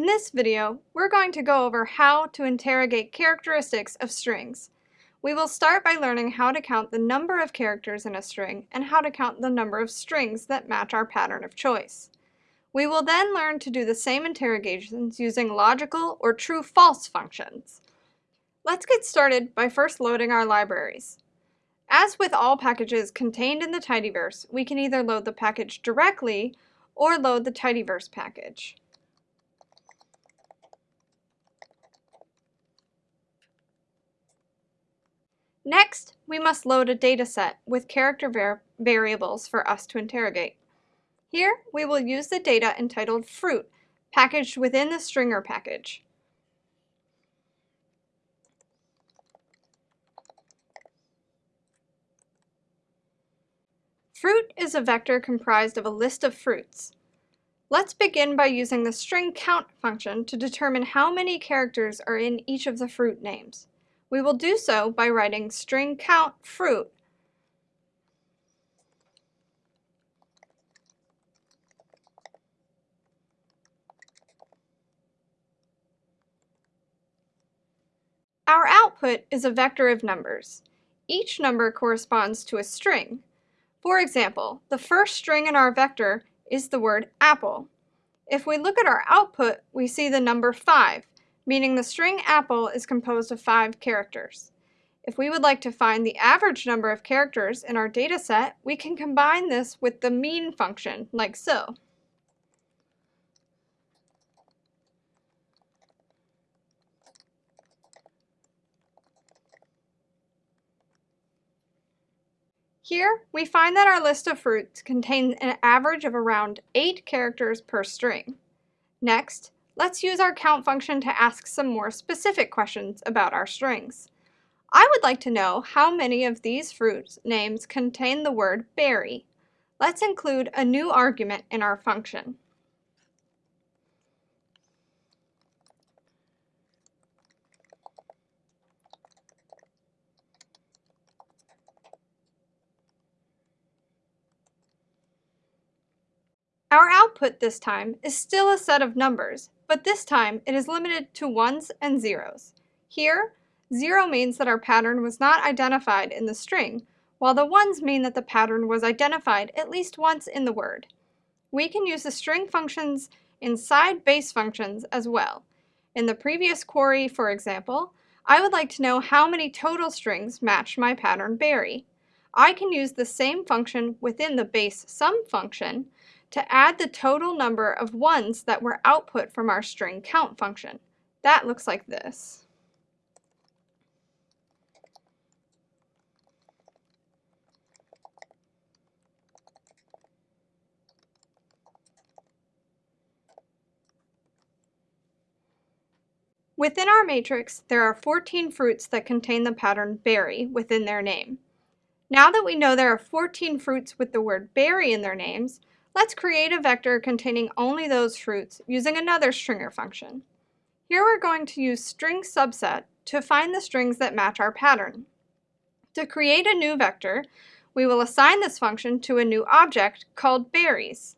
In this video, we're going to go over how to interrogate characteristics of strings. We will start by learning how to count the number of characters in a string and how to count the number of strings that match our pattern of choice. We will then learn to do the same interrogations using logical or true-false functions. Let's get started by first loading our libraries. As with all packages contained in the tidyverse, we can either load the package directly or load the tidyverse package. Next, we must load a dataset with character variables for us to interrogate. Here, we will use the data entitled fruit, packaged within the stringr package. Fruit is a vector comprised of a list of fruits. Let's begin by using the string count function to determine how many characters are in each of the fruit names. We will do so by writing string count fruit Our output is a vector of numbers. Each number corresponds to a string. For example, the first string in our vector is the word apple. If we look at our output, we see the number 5, meaning the string apple is composed of five characters. If we would like to find the average number of characters in our data set, we can combine this with the mean function, like so. Here, we find that our list of fruits contains an average of around 8 characters per string. Next, Let's use our count function to ask some more specific questions about our strings. I would like to know how many of these fruit names contain the word berry. Let's include a new argument in our function. Our output this time is still a set of numbers, but this time it is limited to ones and zeros. Here, zero means that our pattern was not identified in the string, while the ones mean that the pattern was identified at least once in the word. We can use the string functions inside base functions as well. In the previous query, for example, I would like to know how many total strings match my pattern berry. I can use the same function within the base sum function to add the total number of ones that were output from our string count function. That looks like this. Within our matrix, there are 14 fruits that contain the pattern berry within their name. Now that we know there are 14 fruits with the word berry in their names, Let's create a vector containing only those fruits using another stringr function. Here we're going to use string subset to find the strings that match our pattern. To create a new vector, we will assign this function to a new object called berries.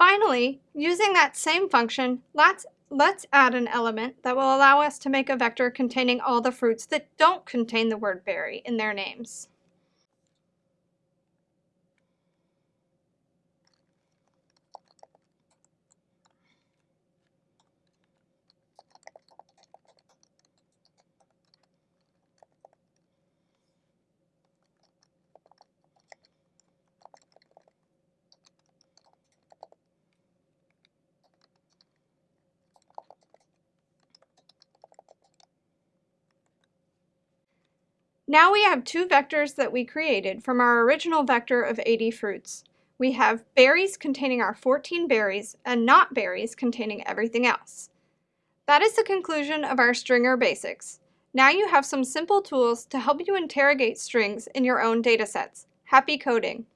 Finally, using that same function, let's, let's add an element that will allow us to make a vector containing all the fruits that don't contain the word berry in their names. Now we have two vectors that we created from our original vector of 80 fruits. We have berries containing our 14 berries and not berries containing everything else. That is the conclusion of our stringr basics. Now you have some simple tools to help you interrogate strings in your own datasets. Happy coding!